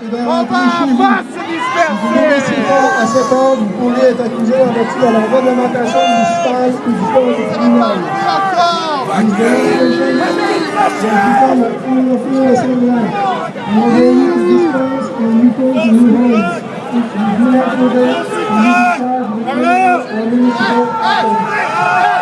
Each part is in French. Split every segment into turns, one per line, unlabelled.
On va pas se disperser
À cet ordre, vous pourrez être accusé vertu de la réglementation municipale ou du code criminel. Vous semblant. Vous nouvelles. Vous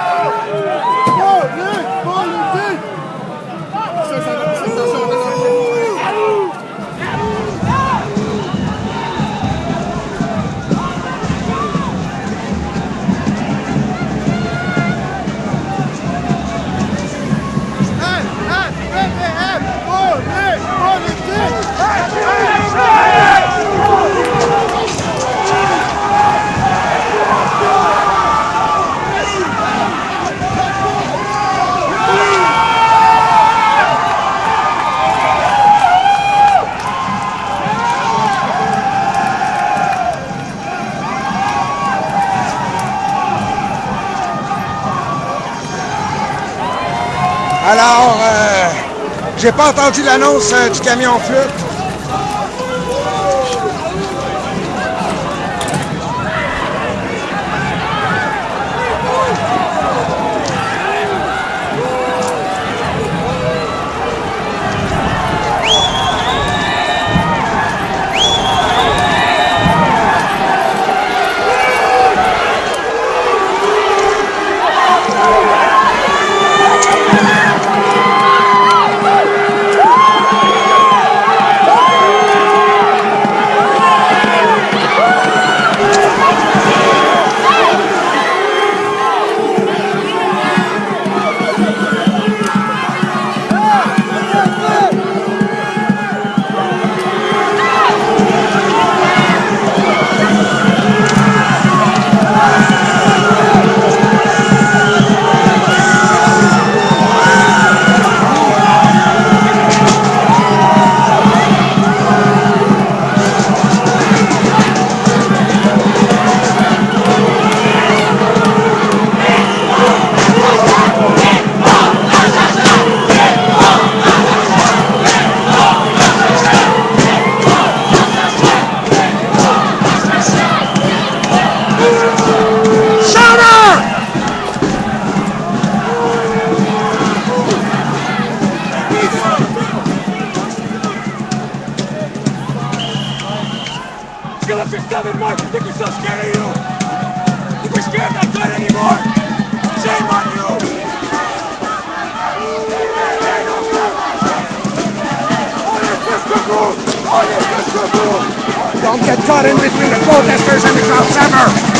Alors, euh, j'ai pas entendu l'annonce euh, du camion flûte. Don't get caught in between the protesters and the cops ever!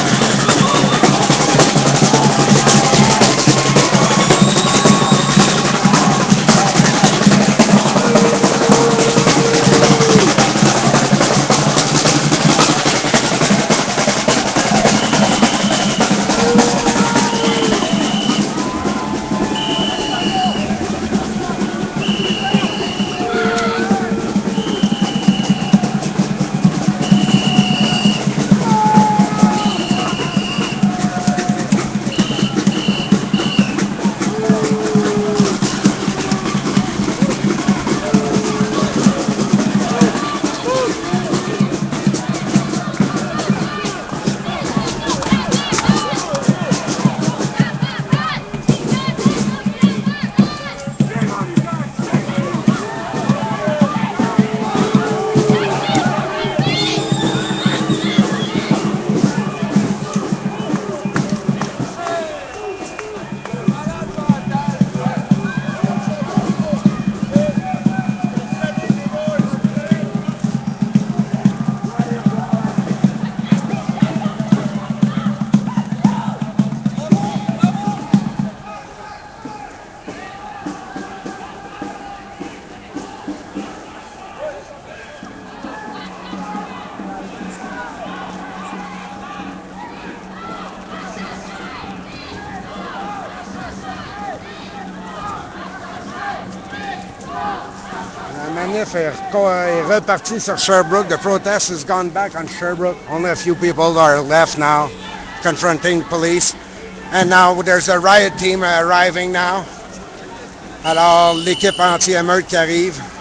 Manif est, uh, reco- est uh, repartie sur Sherbrooke. The protest has gone back on Sherbrooke. Only a few people are left now confronting police. And now there's a riot team arriving now. Alors, l'équipe anti-émeute qui arrive.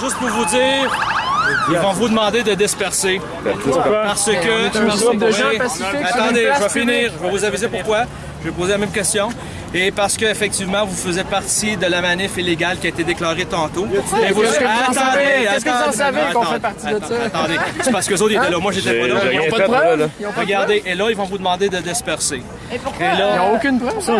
Juste pour vous dire, ils vont vous demander de disperser. Parce que. parce
groupe de
que-
gens pacifiques
Attendez, je vais finir. Je vais vous aviser pourquoi. Je vais poser la même question. Et parce qu'effectivement, vous faisiez partie de la manif illégale qui a été déclarée tantôt. Et vous...
Qu'est-ce que vous en
Attendez,
savez? Qu'est-ce que vous en
attendez,
savez qu'on fait partie de ça?
attendez, c'est parce que autres ils étaient là. Moi, j'étais pas là.
Ils n'ont pas de
fait, là,
preuve.
là.
Ils ont pas de
Regardez, et là, ils vont vous demander de disperser.
Et pourquoi?
Et là-
Ils n'ont aucune preuve.
Sinon,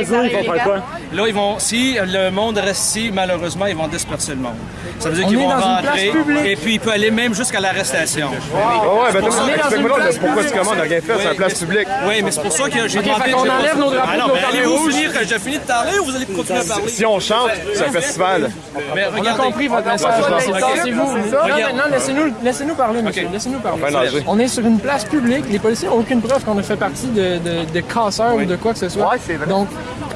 ils vont faire quoi?
Là, ils vont, si le monde reste ici, malheureusement, ils vont disperser le monde. Ça veut dire
On
qu'ils
est
vont
dans une
rentrer
place publique.
et puis il peut aller même jusqu'à l'arrestation.
Ouais, ben,
On
explique-moi pourquoi tu commandes, on rien fait, c'est une place publique.
Oui, mais c'est pour ça que j'ai demandé... j'ai
enlève nos drapeaux,
Ah allez-vous finir que j'ai fini de parler ou vous allez continuer à parler?
Si on chante, c'est un festival.
Mais
On a
regardez.
compris votre message. Non, non, laissez-nous laissez-nous parler, monsieur. Laissez-nous parler. On est sur une place publique. Les policiers n'ont aucune preuve qu'on a fait partie de, de, casseurs ou de quoi que ce soit. Donc,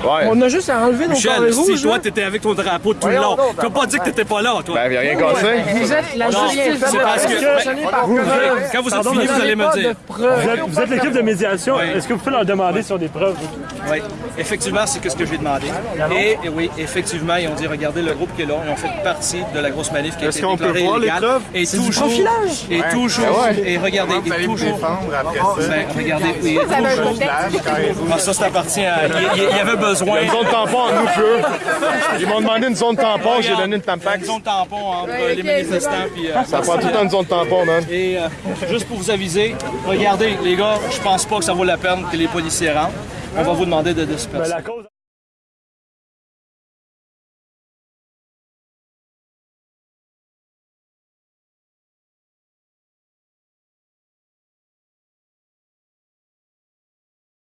Ouais.
on a juste à enlever nos carrés
Michel, si
rouges.
toi
là.
t'étais avec ton drapeau tout le long, tu vas pas dire que t'étais pas là, toi.
Ben, il a rien cassé.
Vous êtes la
Non,
justice.
c'est parce que-. Quand vous êtes fini, vous allez me dire.
Vous êtes, l'équipe de médiation. Est-ce que vous pouvez leur demander sur des preuves?
Oui, effectivement, c'est que ce que j'ai demandé. Et, et oui, effectivement, ils ont dit, regardez le groupe qui est là, ils ont fait partie de la grosse manif qui a été
qu'on peut
déclarée
voir les
illégale.
preuves?
Et
du
toujours, et toujours, et regardez, et toujours, ben, regardez, oui, et
Vous avez un
toujours. Ah, ça, c'est appartient à, il y avait besoin.
Il y a une zone tampon en nous, eux. Ils m'ont demandé une zone tampon, j'ai donné une tampax.
une zone tampon entre les manifestants puis. euh,
Ça prend tout le temps une zone tampon, man.
Et euh, juste pour vous aviser, regardez, les gars, je pense pas que ça vaut la peine que les policiers rentrent. On va vous demander de disperser.
Ben, la cause...